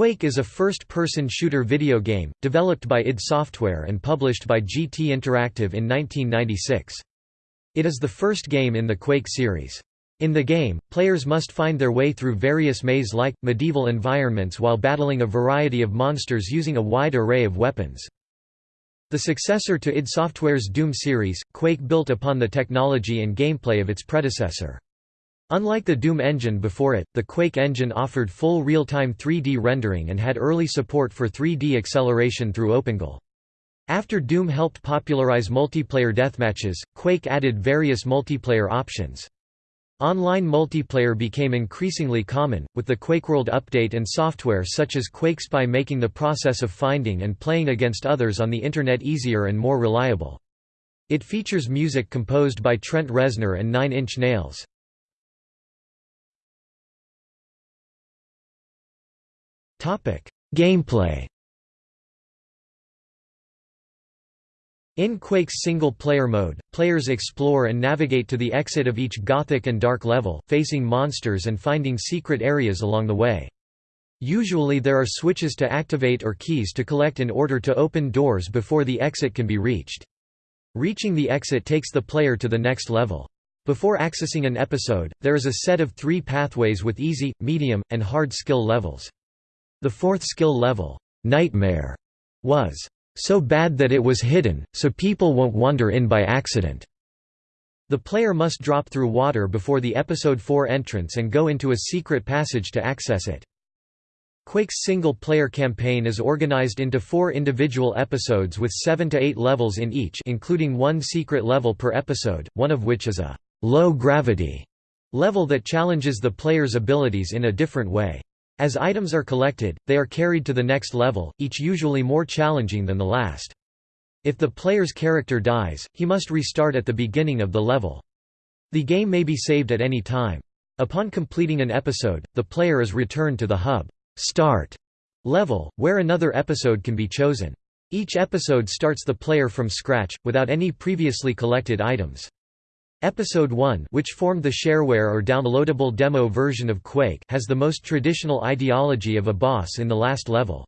Quake is a first-person shooter video game, developed by id Software and published by GT Interactive in 1996. It is the first game in the Quake series. In the game, players must find their way through various maze-like, medieval environments while battling a variety of monsters using a wide array of weapons. The successor to id Software's Doom series, Quake built upon the technology and gameplay of its predecessor. Unlike the Doom engine before it, the Quake engine offered full real-time 3D rendering and had early support for 3D acceleration through OpenGL. After Doom helped popularize multiplayer deathmatches, Quake added various multiplayer options. Online multiplayer became increasingly common, with the QuakeWorld update and software such as QuakeSpy making the process of finding and playing against others on the Internet easier and more reliable. It features music composed by Trent Reznor and Nine Inch Nails. Gameplay In Quake's single-player mode, players explore and navigate to the exit of each gothic and dark level, facing monsters and finding secret areas along the way. Usually there are switches to activate or keys to collect in order to open doors before the exit can be reached. Reaching the exit takes the player to the next level. Before accessing an episode, there is a set of three pathways with easy, medium, and hard skill levels. The fourth skill level, Nightmare, was so bad that it was hidden, so people won't wander in by accident. The player must drop through water before the Episode 4 entrance and go into a secret passage to access it. Quake's single-player campaign is organized into four individual episodes with seven to eight levels in each including one secret level per episode, one of which is a «low-gravity» level that challenges the player's abilities in a different way. As items are collected, they are carried to the next level, each usually more challenging than the last. If the player's character dies, he must restart at the beginning of the level. The game may be saved at any time. Upon completing an episode, the player is returned to the hub start level, where another episode can be chosen. Each episode starts the player from scratch, without any previously collected items. Episode 1 which formed the shareware or downloadable demo version of Quake has the most traditional ideology of a boss in the last level.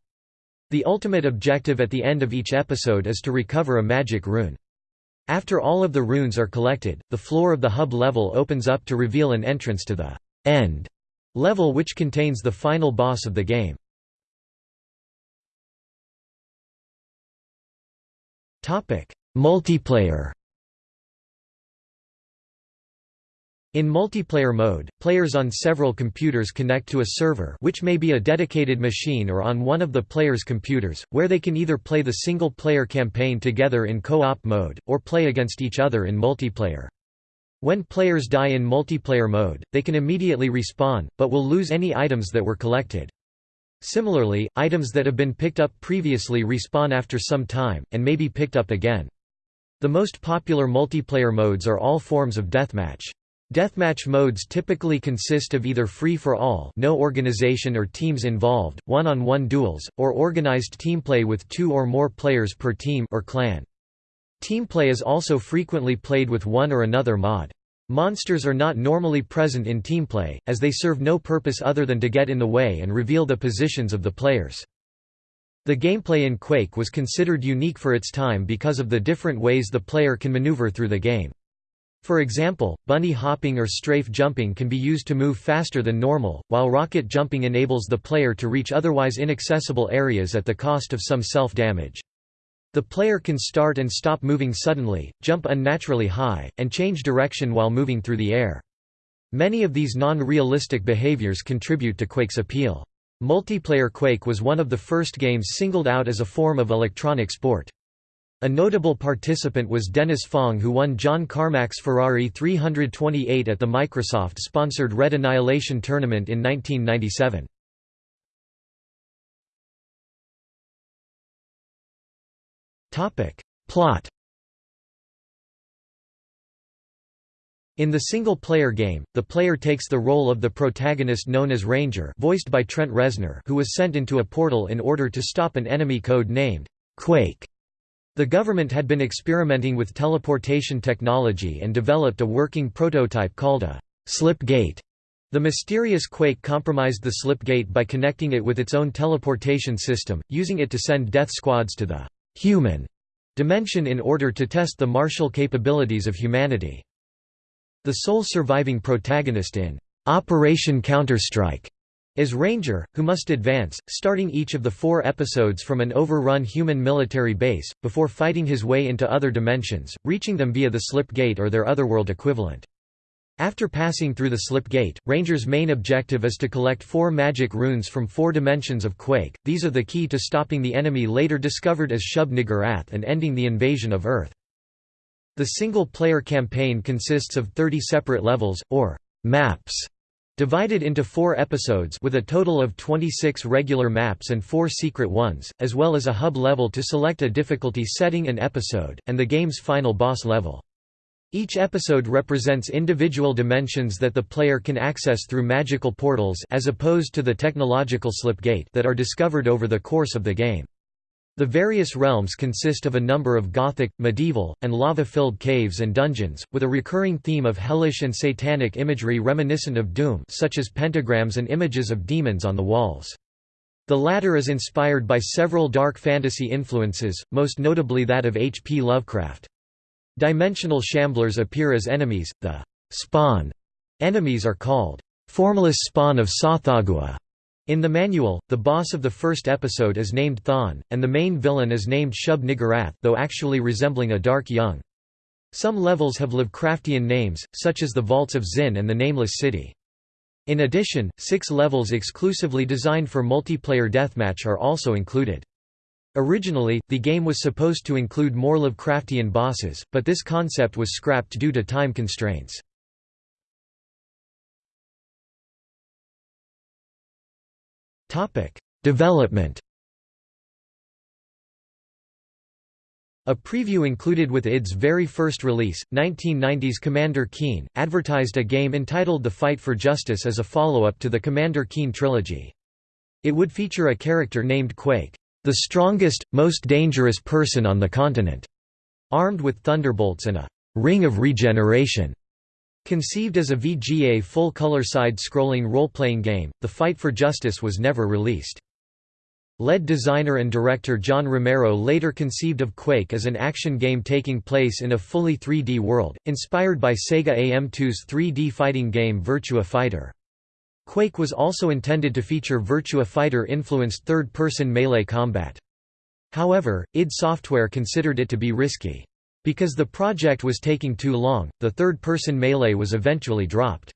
The ultimate objective at the end of each episode is to recover a magic rune. After all of the runes are collected, the floor of the hub level opens up to reveal an entrance to the end level which contains the final boss of the game. Multiplayer In multiplayer mode, players on several computers connect to a server which may be a dedicated machine or on one of the player's computers, where they can either play the single-player campaign together in co-op mode, or play against each other in multiplayer. When players die in multiplayer mode, they can immediately respawn, but will lose any items that were collected. Similarly, items that have been picked up previously respawn after some time, and may be picked up again. The most popular multiplayer modes are all forms of deathmatch. Deathmatch modes typically consist of either free-for-all no organization or teams involved, one-on-one -on -one duels, or organized teamplay with two or more players per team or clan. Teamplay is also frequently played with one or another mod. Monsters are not normally present in teamplay, as they serve no purpose other than to get in the way and reveal the positions of the players. The gameplay in Quake was considered unique for its time because of the different ways the player can maneuver through the game. For example, bunny hopping or strafe jumping can be used to move faster than normal, while rocket jumping enables the player to reach otherwise inaccessible areas at the cost of some self-damage. The player can start and stop moving suddenly, jump unnaturally high, and change direction while moving through the air. Many of these non-realistic behaviors contribute to Quake's appeal. Multiplayer Quake was one of the first games singled out as a form of electronic sport. A notable participant was Dennis Fong who won John Carmack's Ferrari 328 at the Microsoft-sponsored Red Annihilation tournament in 1997. Plot In the single-player game, the player takes the role of the protagonist known as Ranger voiced by Trent Reznor who was sent into a portal in order to stop an enemy code named Quake. The government had been experimenting with teleportation technology and developed a working prototype called a slip gate. The mysterious quake compromised the slipgate by connecting it with its own teleportation system, using it to send death squads to the human dimension in order to test the martial capabilities of humanity. The sole surviving protagonist in Operation Counter-Strike is Ranger, who must advance, starting each of the four episodes from an overrun human military base, before fighting his way into other dimensions, reaching them via the slip gate or their otherworld equivalent. After passing through the slip gate, Ranger's main objective is to collect four magic runes from four dimensions of Quake, these are the key to stopping the enemy later discovered as Shub-Niggurath and ending the invasion of Earth. The single-player campaign consists of 30 separate levels, or maps, divided into four episodes with a total of 26 regular maps and four secret ones, as well as a hub level to select a difficulty setting and episode, and the game's final boss level. Each episode represents individual dimensions that the player can access through magical portals as opposed to the technological slipgate that are discovered over the course of the game. The various realms consist of a number of Gothic, medieval, and lava-filled caves and dungeons, with a recurring theme of hellish and satanic imagery reminiscent of Doom such as pentagrams and images of demons on the walls. The latter is inspired by several dark fantasy influences, most notably that of H. P. Lovecraft. Dimensional shamblers appear as enemies, the spawn enemies are called formless spawn of Tsathoggua. In the manual, the boss of the first episode is named Chthon, and the main villain is named Shub-Niggurath though actually resembling a dark young. Some levels have Lovecraftian names, such as the Vaults of Zin and the Nameless City. In addition, six levels exclusively designed for multiplayer deathmatch are also included. Originally, the game was supposed to include more Lovecraftian bosses, but this concept was scrapped due to time constraints. Development A preview included with id's very first release, 1990's Commander Keen, advertised a game entitled The Fight for Justice as a follow-up to the Commander Keen trilogy. It would feature a character named Quake. The strongest, most dangerous person on the continent, armed with thunderbolts and a ring of regeneration. Conceived as a VGA full-color side-scrolling role-playing game, The Fight for Justice was never released. Lead designer and director John Romero later conceived of Quake as an action game taking place in a fully 3D world, inspired by Sega AM2's 3D fighting game Virtua Fighter. Quake was also intended to feature Virtua Fighter-influenced third-person melee combat. However, id Software considered it to be risky. Because the project was taking too long, the third-person melee was eventually dropped.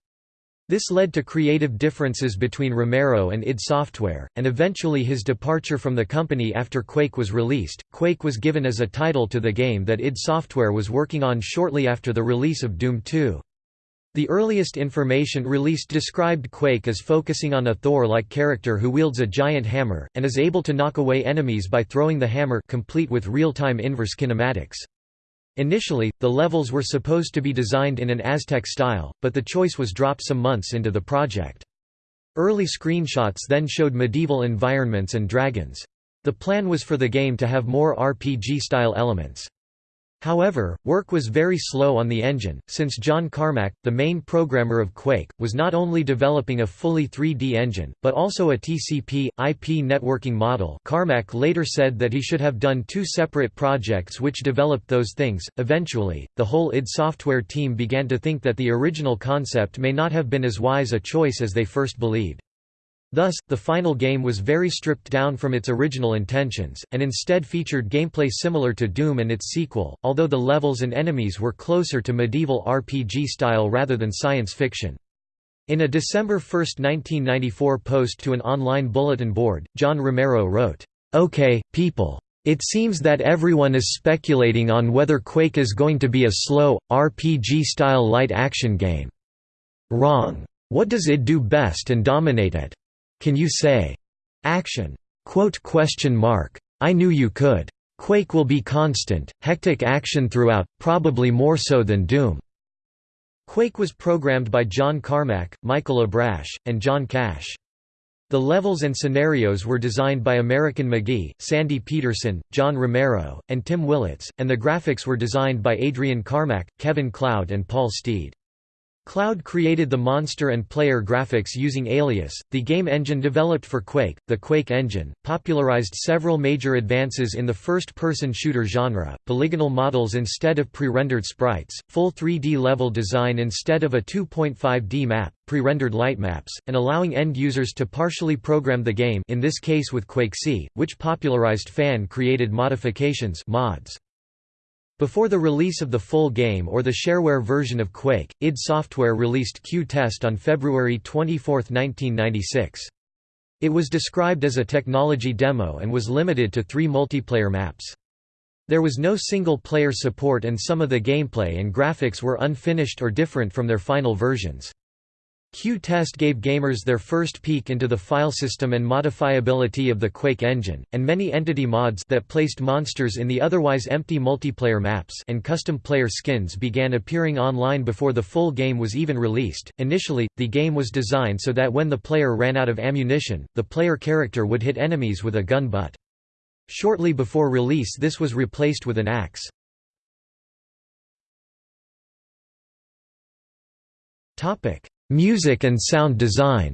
This led to creative differences between Romero and id Software, and eventually his departure from the company after Quake was released. Quake was given as a title to the game that id Software was working on shortly after the release of Doom 2. The earliest information released described Quake as focusing on a Thor-like character who wields a giant hammer, and is able to knock away enemies by throwing the hammer complete with real-time inverse kinematics. Initially, the levels were supposed to be designed in an Aztec style, but the choice was dropped some months into the project. Early screenshots then showed medieval environments and dragons. The plan was for the game to have more RPG-style elements. However, work was very slow on the engine, since John Carmack, the main programmer of Quake, was not only developing a fully 3D engine, but also a TCP, IP networking model Carmack later said that he should have done two separate projects which developed those things. Eventually, the whole id Software team began to think that the original concept may not have been as wise a choice as they first believed. Thus, the final game was very stripped down from its original intentions, and instead featured gameplay similar to Doom and its sequel, although the levels and enemies were closer to medieval RPG style rather than science fiction. In a December 1, 1994 post to an online bulletin board, John Romero wrote, "Okay, people. It seems that everyone is speculating on whether Quake is going to be a slow, RPG-style light action game. Wrong. What does it do best and dominate at? Can you say action? Quote question mark. I knew you could. Quake will be constant, hectic action throughout, probably more so than Doom. Quake was programmed by John Carmack, Michael Abrash, and John Cash. The levels and scenarios were designed by American McGee, Sandy Petersen, John Romero, and Tim Willits, and the graphics were designed by Adrian Carmack, Kevin Cloud and Paul Steed. Cloud created the monster and player graphics using Alias, the game engine developed for Quake. The Quake engine popularized several major advances in the first person shooter genre polygonal models instead of pre rendered sprites, full 3D level design instead of a 2.5D map, pre rendered lightmaps, and allowing end users to partially program the game, in this case with Quake C, which popularized fan created modifications. Mods. Before the release of the full game or the shareware version of Quake, id Software released Q-Test on February 24, 1996. It was described as a technology demo and was limited to three multiplayer maps. There was no single-player support and some of the gameplay and graphics were unfinished or different from their final versions. Q-Test gave gamers their first peek into the file system and modifiability of the Quake engine, and many entity mods that placed monsters in the otherwise empty multiplayer maps and custom player skins began appearing online before the full game was even released. Initially, the game was designed so that when the player ran out of ammunition, the player character would hit enemies with a gun butt. Shortly before release this was replaced with an axe. Topic Music and sound design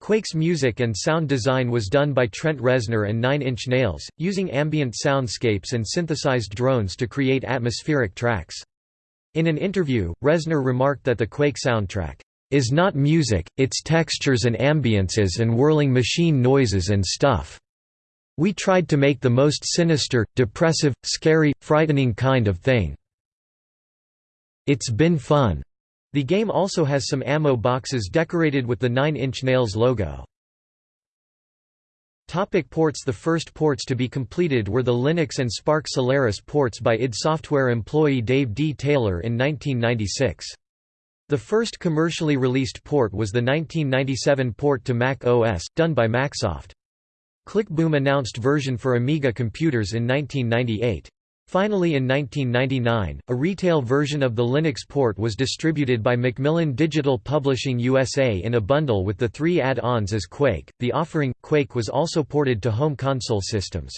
Quake's music and sound design was done by Trent Reznor and Nine Inch Nails, using ambient soundscapes and synthesized drones to create atmospheric tracks. In an interview, Reznor remarked that the Quake soundtrack is not music, it's textures and ambiances and whirling machine noises and stuff. We tried to make the most sinister, depressive, scary, frightening kind of thing. It's been fun. The game also has some ammo boxes decorated with the Nine Inch Nails logo. Topic ports The first ports to be completed were the Linux and SPARC Solaris ports by id Software employee Dave D. Taylor in 1996. The first commercially released port was the 1997 port to Mac OS, done by Macsoft. Clickboom announced version for Amiga computers in 1998. Finally in 1999, a retail version of the Linux port was distributed by Macmillan Digital Publishing USA in a bundle with the three add-ons as Quake. The offering, Quake was also ported to home console systems.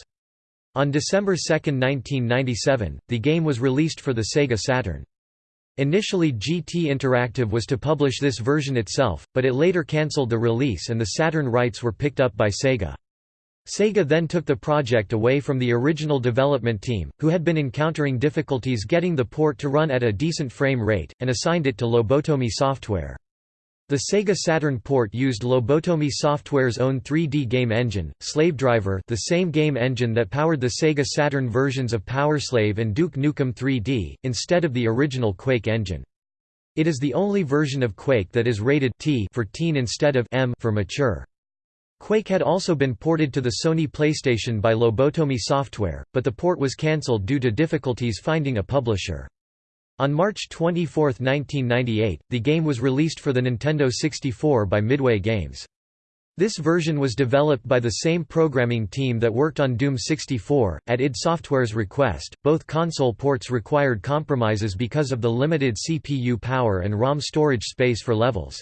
On December 2, 1997, the game was released for the Sega Saturn. Initially GT Interactive was to publish this version itself, but it later cancelled the release and the Saturn rights were picked up by Sega. Sega then took the project away from the original development team, who had been encountering difficulties getting the port to run at a decent frame rate, and assigned it to Lobotomy Software. The Sega Saturn port used Lobotomy Software's own 3D game engine, Slavedriver the same game engine that powered the Sega Saturn versions of Powerslave and Duke Nukem 3D, instead of the original Quake engine. It is the only version of Quake that is rated T for teen instead of M for mature. Quake had also been ported to the Sony PlayStation by Lobotomy Software, but the port was cancelled due to difficulties finding a publisher. On March 24, 1998, the game was released for the Nintendo 64 by Midway Games. This version was developed by the same programming team that worked on Doom 64. At id Software's request, both console ports required compromises because of the limited CPU power and ROM storage space for levels.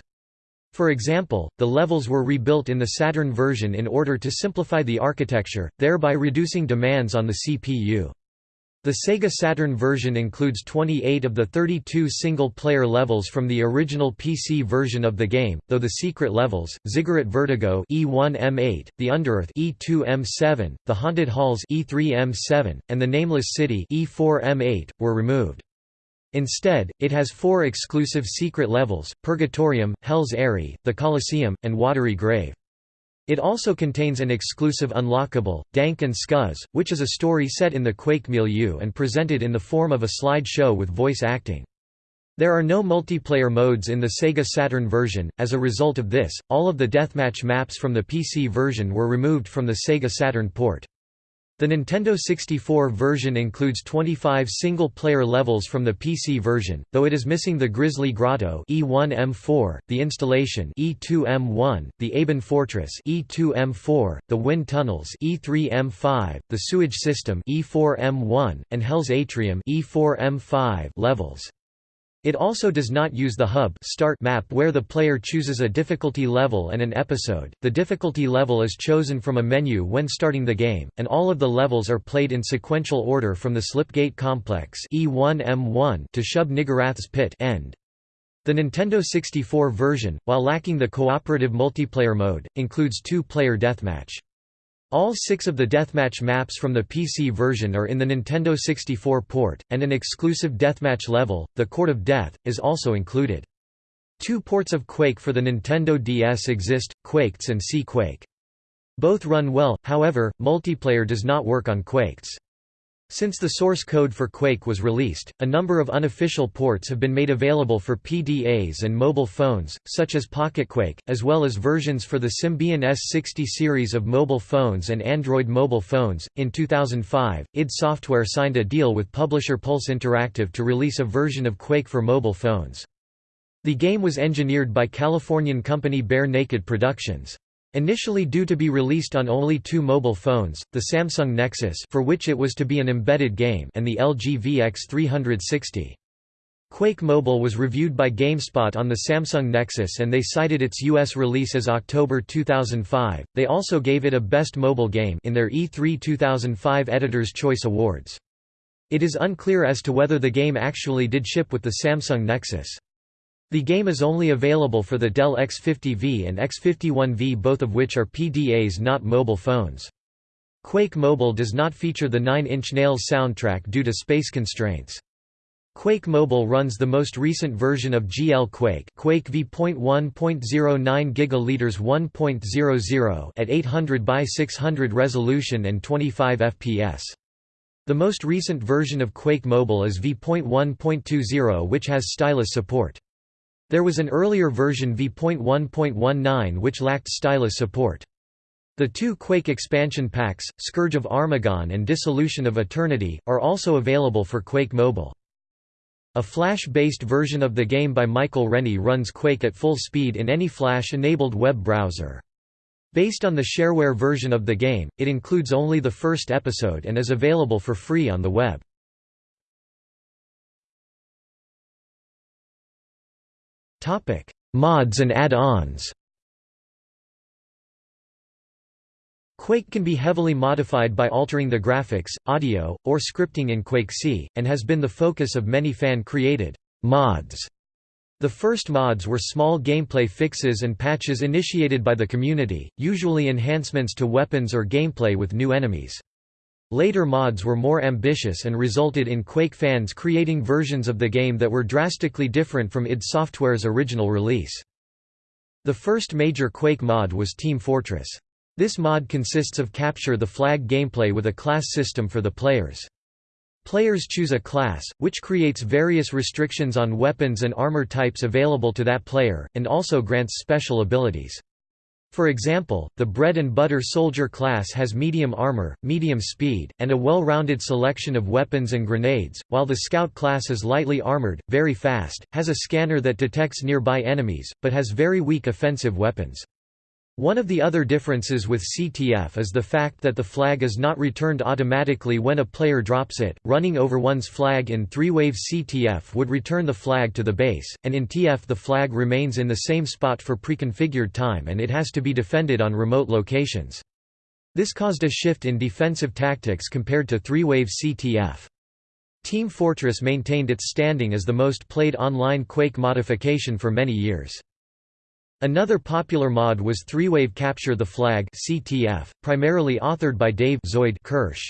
For example, the levels were rebuilt in the Saturn version in order to simplify the architecture, thereby reducing demands on the CPU. The Sega Saturn version includes 28 of the 32 single-player levels from the original PC version of the game, though the secret levels, Ziggurat Vertigo E1M8, the Underearth E2M7, the Haunted Halls E3M7, and the Nameless City E4M8, were removed. Instead, it has four exclusive secret levels, Purgatorium, Hell's Eyrie, the Colosseum, and Watery Grave. It also contains an exclusive unlockable, Dank and Scuzz, which is a story set in the Quake milieu and presented in the form of a slideshow with voice acting. There are no multiplayer modes in the Sega Saturn version, as a result of this, all of the deathmatch maps from the PC version were removed from the Sega Saturn port. The Nintendo 64 version includes 25 single-player levels from the PC version, though it is missing the Grizzly Grotto E1M4, the installation E2M1, the Ebon Fortress E2M4, the Wind Tunnels E3M5, the sewage system E4M1, and Hell's Atrium E4M5 levels. It also does not use the hub start map where the player chooses a difficulty level and an episode. The difficulty level is chosen from a menu when starting the game, and all of the levels are played in sequential order from the Slipgate Complex E1M1 to Shub Niggurath's Pit end. The Nintendo 64 version, while lacking the cooperative multiplayer mode, includes two-player deathmatch. All six of the deathmatch maps from the PC version are in the Nintendo 64 port, and an exclusive deathmatch level, the Court of Death, is also included. Two ports of Quake for the Nintendo DS exist, QuakeDS and CQuake. Both run well, however, multiplayer does not work on QuakeDS. Since the source code for Quake was released, a number of unofficial ports have been made available for PDAs and mobile phones, such as Pocket Quake, as well as versions for the Symbian S60 series of mobile phones and Android mobile phones. In 2005, id Software signed a deal with publisher Pulse Interactive to release a version of Quake for mobile phones. The game was engineered by Californian company Bare Naked Productions. Initially due to be released on only two mobile phones, the Samsung Nexus for which it was to be an embedded game and the LG VX360. Quake Mobile was reviewed by GameSpot on the Samsung Nexus and they cited its US release as October 2005. They also gave it a Best Mobile Game in their E3 2005 Editor's Choice Awards. It is unclear as to whether the game actually did ship with the Samsung Nexus. The game is only available for the Dell X50V and X51V both of which are PDAs not mobile phones. Quake Mobile does not feature the Nine Inch Nails soundtrack due to space constraints. Quake Mobile runs the most recent version of GL Quake, Quake v.1.09 gigaliters 1.00 at 800 by 600 resolution and 25 fps. The most recent version of Quake Mobile is v.1.20 which has stylus support. There was an earlier version v.1.19 which lacked stylus support. The two Quake expansion packs, Scourge of Armagon and Dissolution of Eternity, are also available for Quake Mobile. A Flash-based version of the game by Michael Rennie runs Quake at full speed in any Flash-enabled web browser. Based on the shareware version of the game, it includes only the first episode and is available for free on the web. Topic: Mods and add-ons. Quake can be heavily modified by altering the graphics, audio, or scripting in Quake C, and has been the focus of many fan-created mods. The first mods were small gameplay fixes and patches initiated by the community, usually enhancements to weapons or gameplay with new enemies. Later mods were more ambitious and resulted in Quake fans creating versions of the game that were drastically different from id Software's original release. The first major Quake mod was Team Fortress. This mod consists of capture the flag gameplay with a class system for the players. Players choose a class, which creates various restrictions on weapons and armor types available to that player, and also grants special abilities. For example, the bread and butter soldier class has medium armor, medium speed, and a well-rounded selection of weapons and grenades, while the scout class is lightly armored, very fast, has a scanner that detects nearby enemies, but has very weak offensive weapons. One of the other differences with CTF is the fact that the flag is not returned automatically when a player drops it. Running over one's flag in three-wave CTF would return the flag to the base, and in TF the flag remains in the same spot for preconfigured time and it has to be defended on remote locations. This caused a shift in defensive tactics compared to three-wave CTF. Team Fortress maintained its standing as the most played online Quake modification for many years. Another popular mod was Three-Wave Capture the Flag CTF, primarily authored by Dave Zoid Kirsch.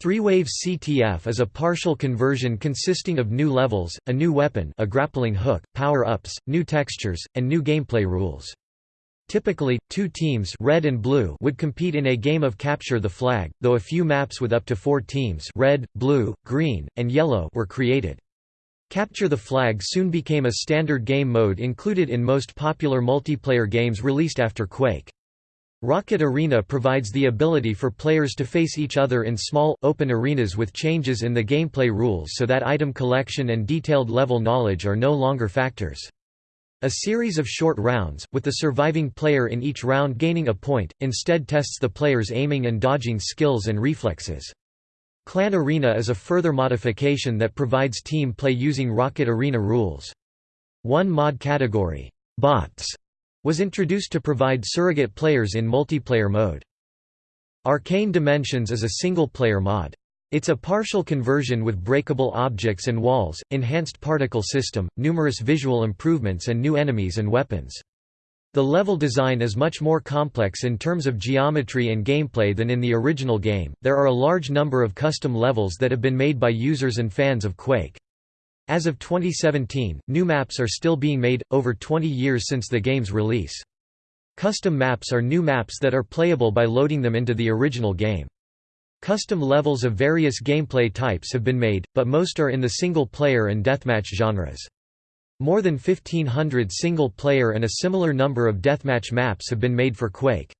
Three-Wave CTF is a partial conversion consisting of new levels, a new weapon a grappling hook, power-ups, new textures, and new gameplay rules. Typically, two teams red and blue would compete in a game of Capture the Flag, though a few maps with up to four teams red, blue, green, and yellow were created. Capture the Flag soon became a standard game mode included in most popular multiplayer games released after Quake. Rocket Arena provides the ability for players to face each other in small, open arenas with changes in the gameplay rules so that item collection and detailed level knowledge are no longer factors. A series of short rounds, with the surviving player in each round gaining a point, instead tests the player's aiming and dodging skills and reflexes. Clan Arena is a further modification that provides team play using Rocket Arena rules. One mod category, bots, was introduced to provide surrogate players in multiplayer mode. Arcane Dimensions is a single-player mod. It's a partial conversion with breakable objects and walls, enhanced particle system, numerous visual improvements and new enemies and weapons. The level design is much more complex in terms of geometry and gameplay than in the original game. There are a large number of custom levels that have been made by users and fans of Quake. As of 2017, new maps are still being made, over 20 years since the game's release. Custom maps are new maps that are playable by loading them into the original game. Custom levels of various gameplay types have been made, but most are in the single-player and deathmatch genres. More than 1500 single-player and a similar number of deathmatch maps have been made for Quake.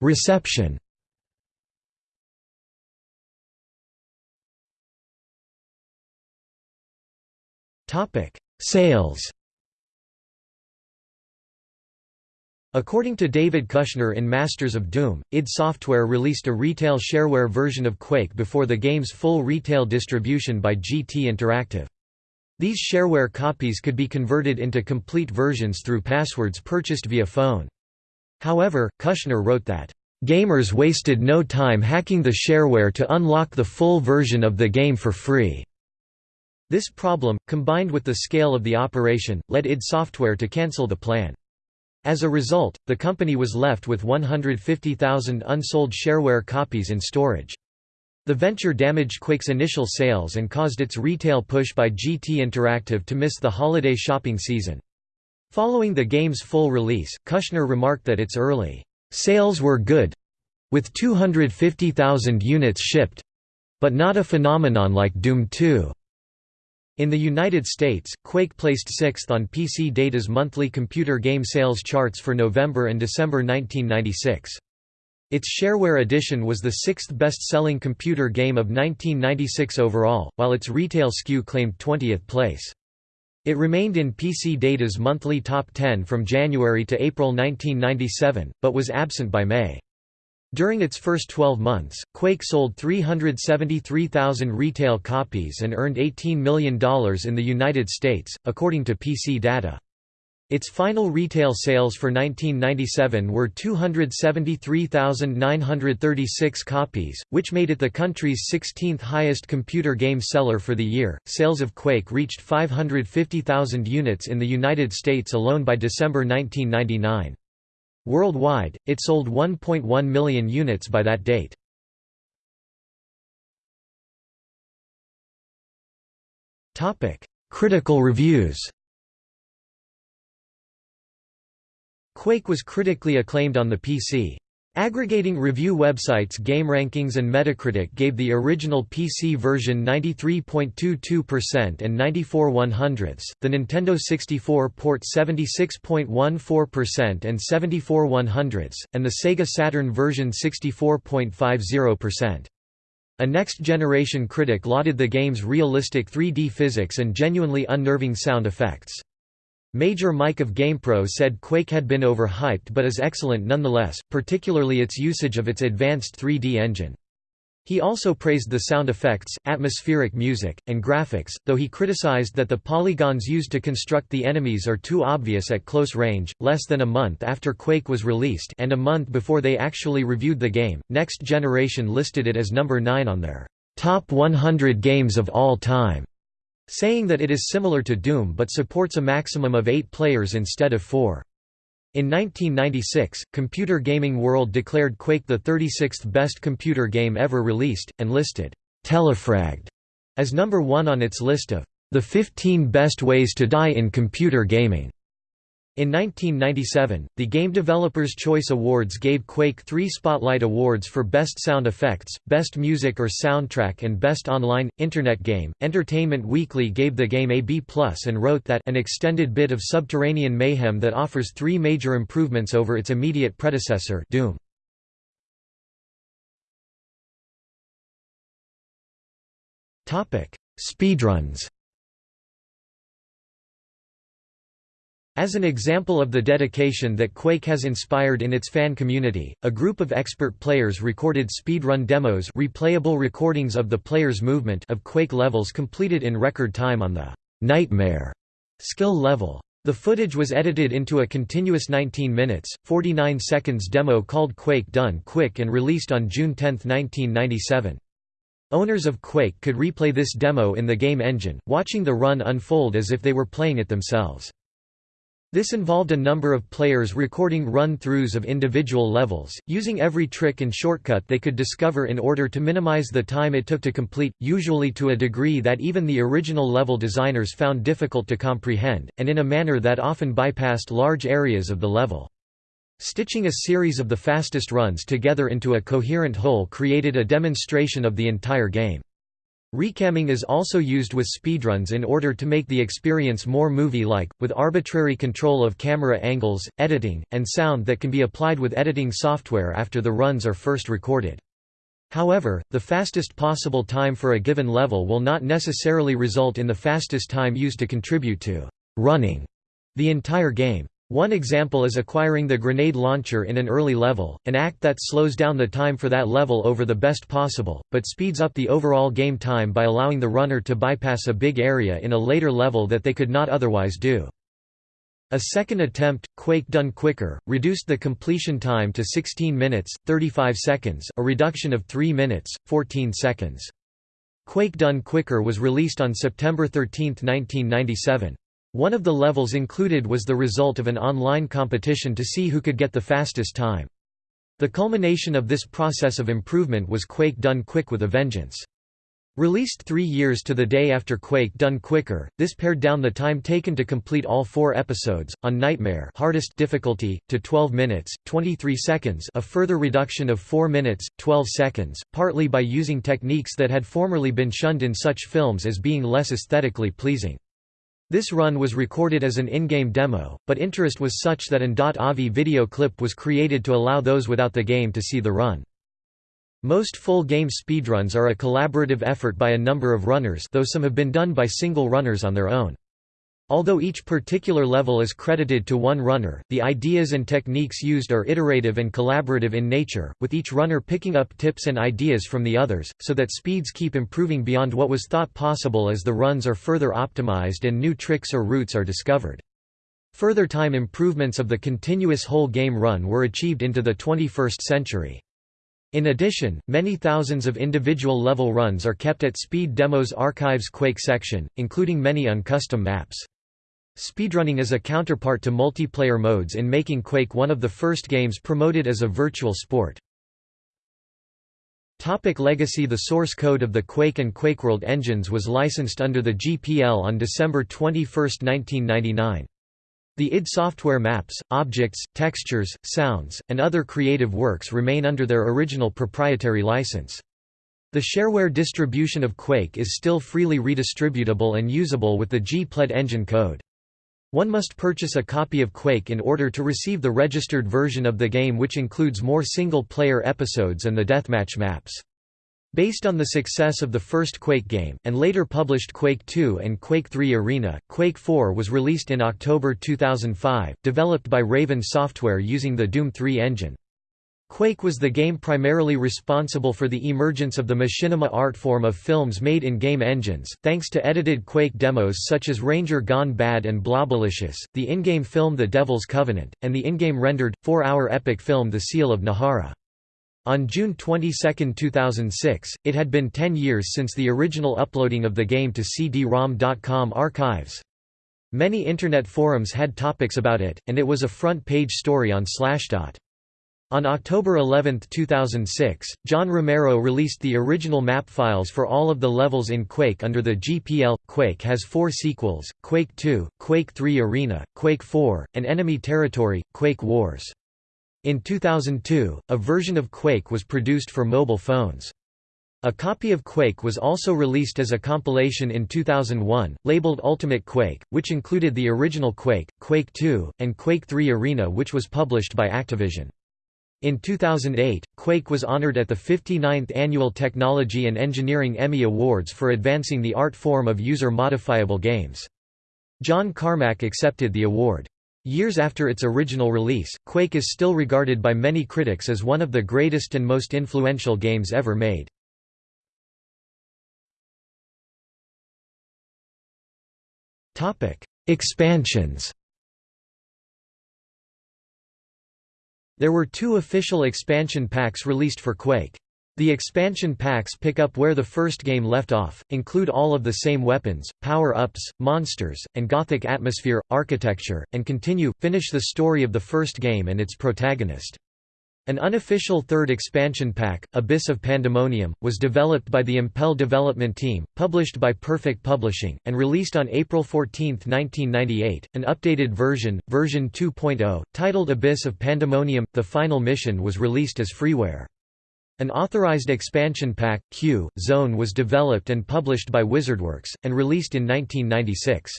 Reception Sales According to David Kushner in Masters of Doom, id Software released a retail shareware version of Quake before the game's full retail distribution by GT Interactive. These shareware copies could be converted into complete versions through passwords purchased via phone. However, Kushner wrote that, "...gamers wasted no time hacking the shareware to unlock the full version of the game for free." This problem, combined with the scale of the operation, led id Software to cancel the plan. As a result, the company was left with 150,000 unsold shareware copies in storage. The venture damaged Quake's initial sales and caused its retail push by GT Interactive to miss the holiday shopping season. Following the game's full release, Kushner remarked that its early sales were good with 250,000 units shipped but not a phenomenon like Doom 2. In the United States, Quake placed sixth on PC Data's monthly computer game sales charts for November and December 1996. Its shareware edition was the sixth best-selling computer game of 1996 overall, while its retail SKU claimed 20th place. It remained in PC Data's monthly top 10 from January to April 1997, but was absent by May. During its first 12 months, Quake sold 373,000 retail copies and earned $18 million in the United States, according to PC data. Its final retail sales for 1997 were 273,936 copies, which made it the country's 16th highest computer game seller for the year. Sales of Quake reached 550,000 units in the United States alone by December 1999. Worldwide, it sold 1.1 million units by that date. Critical reviews Quake was critically acclaimed on the PC. Aggregating review websites GameRankings and Metacritic gave the original PC version 93.22% and 94 100ths, the Nintendo 64 port 76.14% and 74 100ths, and the Sega Saturn version 64.50%. A next-generation critic lauded the game's realistic 3D physics and genuinely unnerving sound effects. Major Mike of GamePro said Quake had been overhyped but is excellent nonetheless, particularly its usage of its advanced 3D engine. He also praised the sound effects, atmospheric music, and graphics, though he criticized that the polygons used to construct the enemies are too obvious at close range. Less than a month after Quake was released and a month before they actually reviewed the game, Next Generation listed it as number 9 on their top 100 games of all time saying that it is similar to Doom but supports a maximum of eight players instead of four. In 1996, Computer Gaming World declared Quake the 36th best computer game ever released, and listed Telefragged as number one on its list of the 15 best ways to die in computer gaming. In 1997, the Game Developers Choice Awards gave Quake three Spotlight Awards for Best Sound Effects, Best Music or Soundtrack and Best Online, Internet Game. Entertainment Weekly gave the game a B+, and wrote that an extended bit of subterranean mayhem that offers three major improvements over its immediate predecessor Doom. Speedruns As an example of the dedication that Quake has inspired in its fan community, a group of expert players recorded speedrun demos replayable recordings of the player's movement of Quake levels completed in record time on the «Nightmare» skill level. The footage was edited into a continuous 19 minutes, 49 seconds demo called Quake Done Quick and released on June 10, 1997. Owners of Quake could replay this demo in the game engine, watching the run unfold as if they were playing it themselves. This involved a number of players recording run-throughs of individual levels, using every trick and shortcut they could discover in order to minimize the time it took to complete, usually to a degree that even the original level designers found difficult to comprehend, and in a manner that often bypassed large areas of the level. Stitching a series of the fastest runs together into a coherent whole created a demonstration of the entire game. Recamming is also used with speedruns in order to make the experience more movie-like, with arbitrary control of camera angles, editing, and sound that can be applied with editing software after the runs are first recorded. However, the fastest possible time for a given level will not necessarily result in the fastest time used to contribute to «running» the entire game. One example is acquiring the grenade launcher in an early level, an act that slows down the time for that level over the best possible, but speeds up the overall game time by allowing the runner to bypass a big area in a later level that they could not otherwise do. A second attempt, Quake Done Quicker, reduced the completion time to 16 minutes, 35 seconds a reduction of 3 minutes, 14 seconds. Quake Done Quicker was released on September 13, 1997. One of the levels included was the result of an online competition to see who could get the fastest time. The culmination of this process of improvement was Quake Done Quick with a Vengeance. Released three years to the day after Quake Done Quicker, this pared down the time taken to complete all four episodes, on Nightmare hardest difficulty, to 12 minutes, 23 seconds a further reduction of 4 minutes, 12 seconds, partly by using techniques that had formerly been shunned in such films as being less aesthetically pleasing. This run was recorded as an in-game demo, but interest was such that an .avi video clip was created to allow those without the game to see the run. Most full-game speedruns are a collaborative effort by a number of runners though some have been done by single runners on their own. Although each particular level is credited to one runner, the ideas and techniques used are iterative and collaborative in nature, with each runner picking up tips and ideas from the others, so that speeds keep improving beyond what was thought possible as the runs are further optimized and new tricks or routes are discovered. Further time improvements of the continuous whole game run were achieved into the 21st century. In addition, many thousands of individual level runs are kept at Speed Demo's Archives Quake section, including many on custom maps. Speedrunning is a counterpart to multiplayer modes in making Quake one of the first games promoted as a virtual sport. Topic legacy The source code of the Quake and QuakeWorld engines was licensed under the GPL on December 21, 1999. The id Software maps, objects, textures, sounds, and other creative works remain under their original proprietary license. The shareware distribution of Quake is still freely redistributable and usable with the G-Pled engine code. One must purchase a copy of Quake in order to receive the registered version of the game which includes more single-player episodes and the deathmatch maps. Based on the success of the first Quake game, and later published Quake 2 and Quake 3 Arena, Quake 4 was released in October 2005, developed by Raven Software using the Doom 3 engine. Quake was the game primarily responsible for the emergence of the machinima art form of films made in game engines, thanks to edited Quake demos such as Ranger Gone Bad and Blobalicious, the in-game film The Devil's Covenant, and the in-game rendered, four-hour epic film The Seal of Nehahra. On June 22, 2006, it had been 10 years since the original uploading of the game to CD-ROM.com archives. Many Internet forums had topics about it, and it was a front-page story on Slashdot. On October 11, 2006, John Romero released the original map files for all of the levels in Quake under the GPL. Quake has four sequels Quake 2, Quake 3 Arena, Quake 4, and Enemy Territory, Quake Wars. In 2002, a version of Quake was produced for mobile phones. A copy of Quake was also released as a compilation in 2001, labeled Ultimate Quake, which included the original Quake, Quake 2, and Quake 3 Arena which was published by Activision. In 2008, Quake was honored at the 59th Annual Technology and Engineering Emmy Awards for advancing the art form of user-modifiable games. John Carmack accepted the award. Years after its original release, Quake is still regarded by many critics as one of the greatest and most influential games ever made. Expansions There were two official expansion packs released for Quake. The expansion packs pick up where the first game left off, include all of the same weapons, power-ups, monsters, and gothic atmosphere, architecture, and continue, finish the story of the first game and its protagonist. An unofficial third expansion pack, Abyss of Pandemonium, was developed by the Impel development team, published by Perfect Publishing, and released on April 14, 1998. An updated version, version 2.0, titled Abyss of Pandemonium The Final Mission, was released as freeware. An authorized expansion pack, Q, Zone was developed and published by WizardWorks, and released in 1996.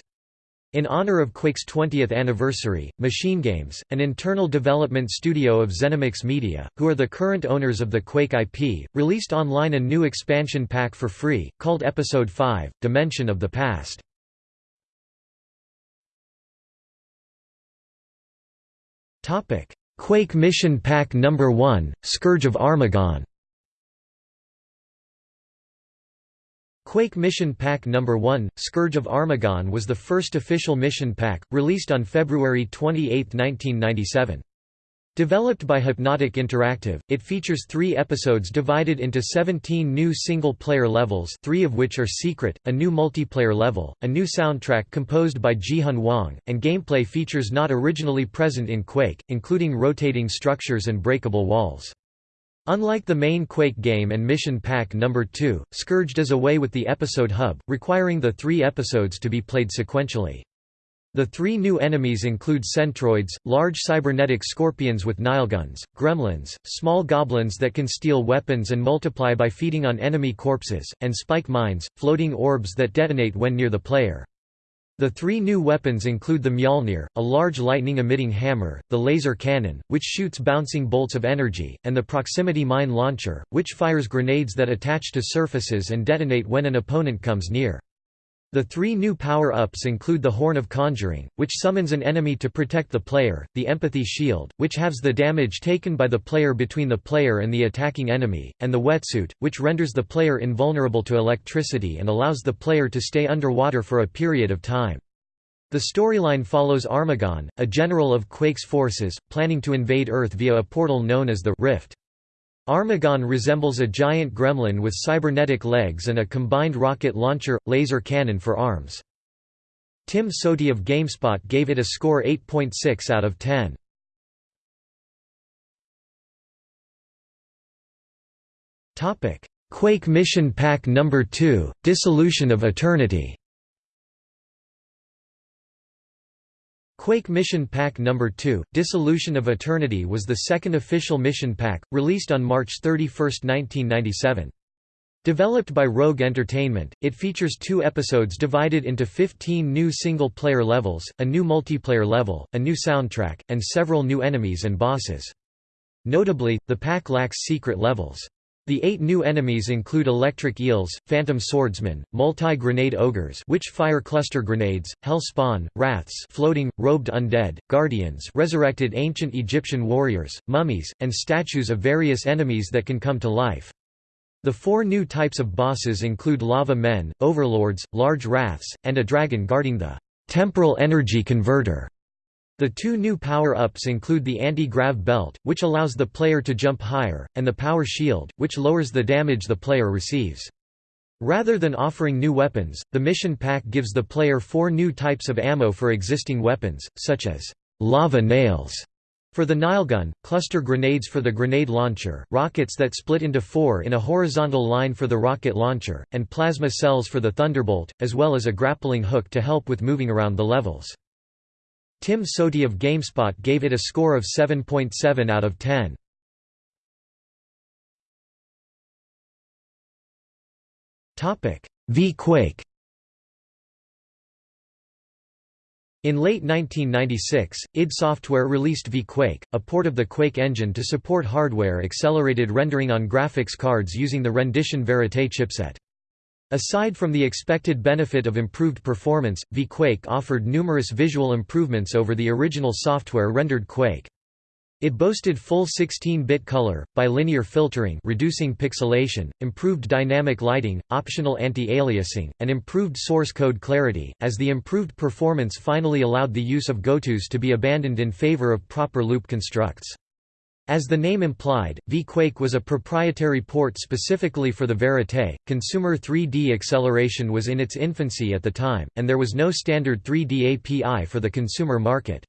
In honor of Quake's 20th anniversary, Machine Games, an internal development studio of ZeniMax Media, who are the current owners of the Quake IP, released online a new expansion pack for free, called Episode 5, Dimension of the Past. Quake Mission Pack No. 1, Scourge of Armagon Quake Mission Pack No. 1, Scourge of Armagon was the first official mission pack, released on February 28, 1997. Developed by Hypnotic Interactive, it features three episodes divided into 17 new single-player levels three of which are secret, a new multiplayer level, a new soundtrack composed by Jeehun Hwang, and gameplay features not originally present in Quake, including rotating structures and breakable walls. Unlike the main Quake game and Mission Pack No. 2, Scourge does away with the episode hub, requiring the three episodes to be played sequentially. The three new enemies include centroids, large cybernetic scorpions with nailguns, gremlins, small goblins that can steal weapons and multiply by feeding on enemy corpses, and spike mines, floating orbs that detonate when near the player. The three new weapons include the Mjolnir, a large lightning-emitting hammer, the laser cannon, which shoots bouncing bolts of energy, and the proximity mine launcher, which fires grenades that attach to surfaces and detonate when an opponent comes near. The three new power-ups include the Horn of Conjuring, which summons an enemy to protect the player, the Empathy Shield, which halves the damage taken by the player between the player and the attacking enemy, and the Wetsuit, which renders the player invulnerable to electricity and allows the player to stay underwater for a period of time. The storyline follows Armagon, a general of Quake's forces, planning to invade Earth via a portal known as the Rift. Armagon resembles a giant gremlin with cybernetic legs and a combined rocket launcher, laser cannon for arms. Tim Soete of GameSpot gave it a score 8.6 out of 10. Quake Mission Pack No. 2, Dissolution of Eternity Quake Mission Pack No. 2, Dissolution of Eternity was the second official mission pack, released on March 31, 1997. Developed by Rogue Entertainment, it features two episodes divided into 15 new single-player levels, a new multiplayer level, a new soundtrack, and several new enemies and bosses. Notably, the pack lacks secret levels. The eight new enemies include electric eels, phantom swordsmen, multi-grenade ogres which fire cluster grenades, hell spawn, wraths floating, robed undead, guardians resurrected ancient Egyptian warriors, mummies, and statues of various enemies that can come to life. The four new types of bosses include lava men, overlords, large wraths, and a dragon guarding the temporal energy converter. The two new power-ups include the anti-grav belt, which allows the player to jump higher, and the power shield, which lowers the damage the player receives. Rather than offering new weapons, the mission pack gives the player four new types of ammo for existing weapons, such as lava nails for the Nailgun, cluster grenades for the grenade launcher, rockets that split into four in a horizontal line for the rocket launcher, and plasma cells for the Thunderbolt, as well as a grappling hook to help with moving around the levels. Tim Soete of GameSpot gave it a score of 7.7 out of 10. V-Quake In late 1996, id Software released V-Quake, a port of the Quake engine to support hardware-accelerated rendering on graphics cards using the Rendition Verite chipset. Aside from the expected benefit of improved performance, vQuake offered numerous visual improvements over the original software-rendered Quake. It boasted full 16-bit color, bilinear filtering reducing pixelation, improved dynamic lighting, optional anti-aliasing, and improved source code clarity, as the improved performance finally allowed the use of gotos to be abandoned in favor of proper loop constructs. As the name implied, vQuake was a proprietary port specifically for the Verite. Consumer 3D acceleration was in its infancy at the time, and there was no standard 3D API for the consumer market.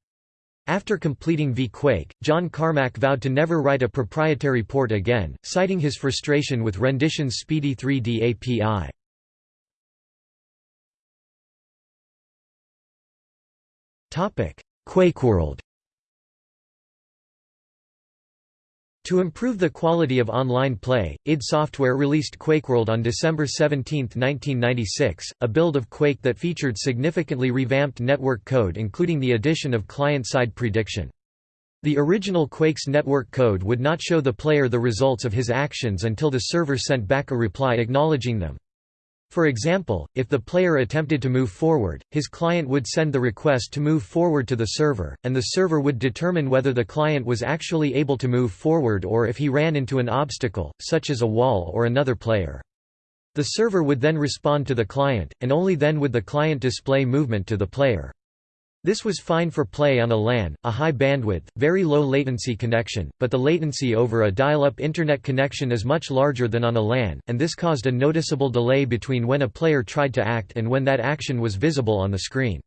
After completing vQuake, John Carmack vowed to never write a proprietary port again, citing his frustration with Rendition's speedy 3D API. QuakeWorld To improve the quality of online play, id Software released QuakeWorld on December 17, 1996, a build of Quake that featured significantly revamped network code including the addition of client-side prediction. The original Quake's network code would not show the player the results of his actions until the server sent back a reply acknowledging them. For example, if the player attempted to move forward, his client would send the request to move forward to the server, and the server would determine whether the client was actually able to move forward or if he ran into an obstacle, such as a wall or another player. The server would then respond to the client, and only then would the client display movement to the player. This was fine for play on a LAN, a high bandwidth, very low latency connection, but the latency over a dial-up internet connection is much larger than on a LAN, and this caused a noticeable delay between when a player tried to act and when that action was visible on the screen.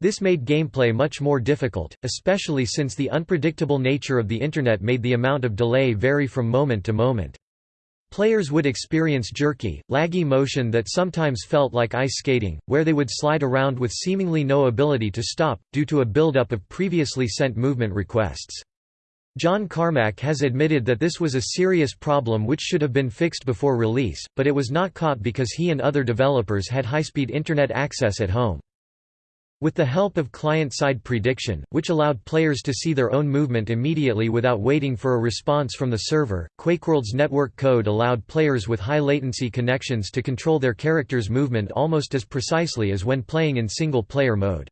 This made gameplay much more difficult, especially since the unpredictable nature of the Internet made the amount of delay vary from moment to moment. Players would experience jerky, laggy motion that sometimes felt like ice skating, where they would slide around with seemingly no ability to stop, due to a buildup of previously sent movement requests. John Carmack has admitted that this was a serious problem which should have been fixed before release, but it was not caught because he and other developers had high-speed Internet access at home. With the help of client-side prediction, which allowed players to see their own movement immediately without waiting for a response from the server, QuakeWorld's network code allowed players with high-latency connections to control their character's movement almost as precisely as when playing in single-player mode.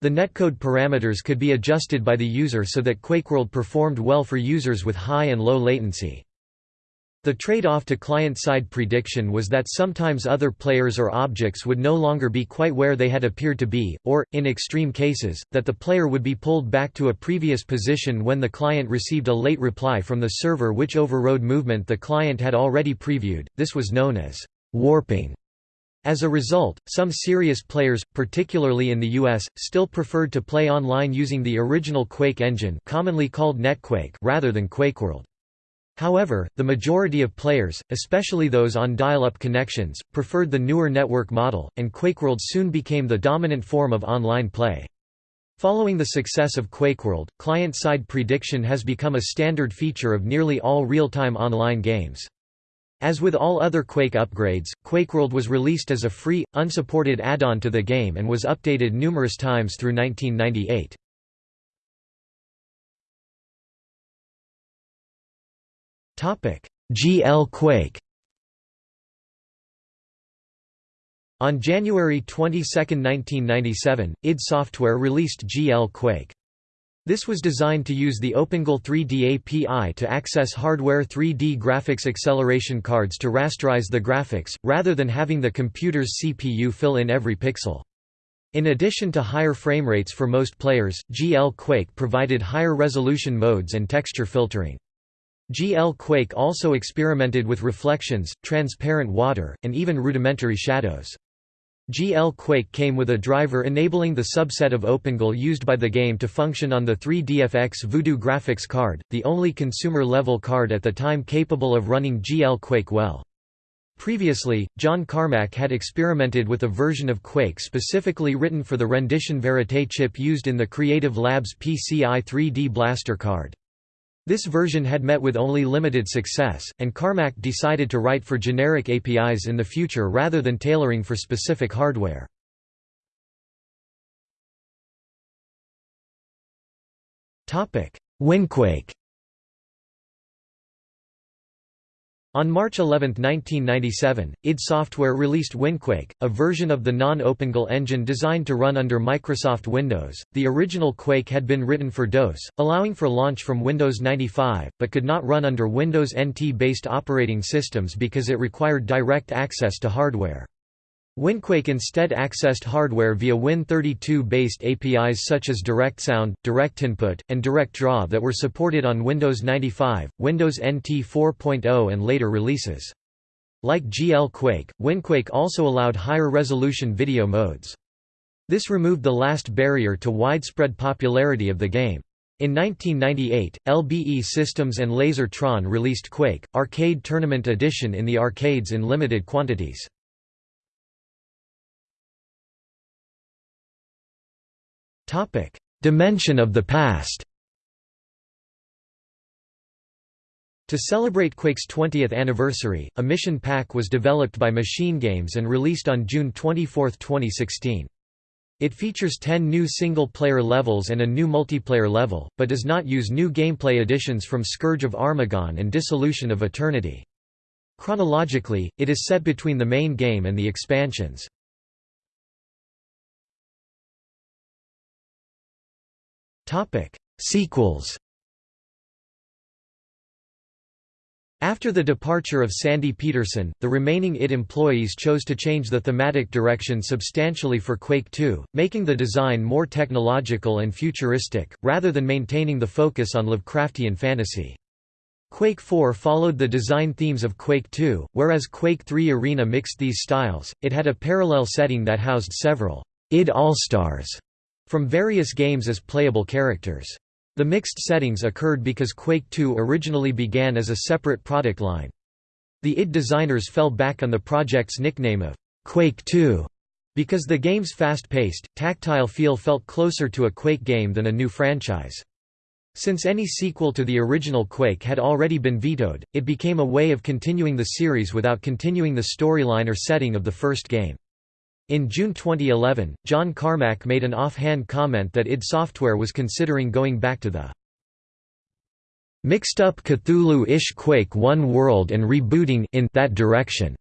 The netcode parameters could be adjusted by the user so that QuakeWorld performed well for users with high and low latency. The trade-off to client-side prediction was that sometimes other players or objects would no longer be quite where they had appeared to be, or, in extreme cases, that the player would be pulled back to a previous position when the client received a late reply from the server which overrode movement the client had already previewed, this was known as warping. As a result, some serious players, particularly in the US, still preferred to play online using the original Quake engine commonly called NetQuake rather than QuakeWorld. However, the majority of players, especially those on dial-up connections, preferred the newer network model, and QuakeWorld soon became the dominant form of online play. Following the success of QuakeWorld, client-side prediction has become a standard feature of nearly all real-time online games. As with all other Quake upgrades, QuakeWorld was released as a free, unsupported add-on to the game and was updated numerous times through 1998. GL Quake On January 22, 1997, id Software released GL Quake. This was designed to use the OpenGL 3D API to access hardware 3D graphics acceleration cards to rasterize the graphics, rather than having the computer's CPU fill in every pixel. In addition to higher frame rates for most players, GL Quake provided higher resolution modes and texture filtering. GL Quake also experimented with reflections, transparent water, and even rudimentary shadows. GL Quake came with a driver enabling the subset of OpenGL used by the game to function on the 3DFX Voodoo graphics card, the only consumer-level card at the time capable of running GL Quake well. Previously, John Carmack had experimented with a version of Quake specifically written for the Rendition Verite chip used in the Creative Labs PCI 3D Blaster card. This version had met with only limited success, and Carmack decided to write for generic APIs in the future rather than tailoring for specific hardware. WinQuake On March 11, 1997, id Software released WinQuake, a version of the non-OpenGL engine designed to run under Microsoft Windows. The original Quake had been written for DOS, allowing for launch from Windows 95, but could not run under Windows NT-based operating systems because it required direct access to hardware. WinQuake instead accessed hardware via Win32-based APIs such as DirectSound, DirectInput, and DirectDraw that were supported on Windows 95, Windows NT 4.0 and later releases. Like GL Quake, WinQuake also allowed higher resolution video modes. This removed the last barrier to widespread popularity of the game. In 1998, LBE Systems and Lasertron released Quake, Arcade Tournament Edition in the arcades in limited quantities. Topic: Dimension of the past. To celebrate Quake's 20th anniversary, a mission pack was developed by Machine Games and released on June 24, 2016. It features 10 new single-player levels and a new multiplayer level, but does not use new gameplay additions from Scourge of Armagon and Dissolution of Eternity. Chronologically, it is set between the main game and the expansions. Topic: Sequels. After the departure of Sandy Petersen, the remaining id employees chose to change the thematic direction substantially for Quake 2, making the design more technological and futuristic, rather than maintaining the focus on Lovecraftian fantasy. Quake 4 followed the design themes of Quake 2, whereas Quake 3 Arena mixed these styles, it had a parallel setting that housed several id All-Stars from various games as playable characters. The mixed settings occurred because Quake 2 originally began as a separate product line. The id designers fell back on the project's nickname of Quake 2 because the game's fast-paced, tactile feel felt closer to a Quake game than a new franchise. Since any sequel to the original Quake had already been vetoed, it became a way of continuing the series without continuing the storyline or setting of the first game. In June 2011, John Carmack made an offhand comment that id Software was considering going back to the mixed-up Cthulhu-ish Quake One world and rebooting in that direction.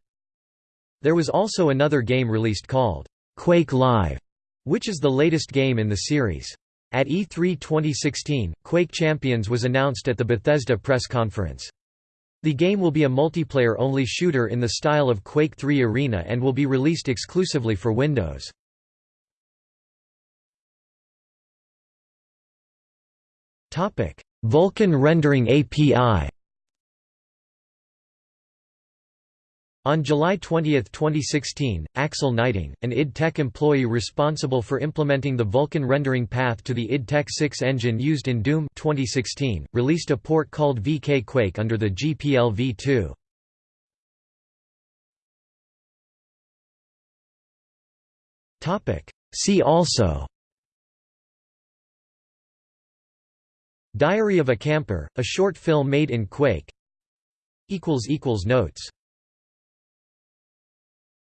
There was also another game released called Quake Live, which is the latest game in the series. At E3 2016, Quake Champions was announced at the Bethesda press conference. The game will be a multiplayer-only shooter in the style of Quake 3 Arena and will be released exclusively for Windows. Vulkan Rendering API On July 20, 2016, Axel Gneiting, an id Tech employee responsible for implementing the Vulkan rendering path to the id Tech 6 engine used in Doom 2016, released a port called VK Quake under the GPL v2. See also Diary of a Camper, a short film made in Quake. Notes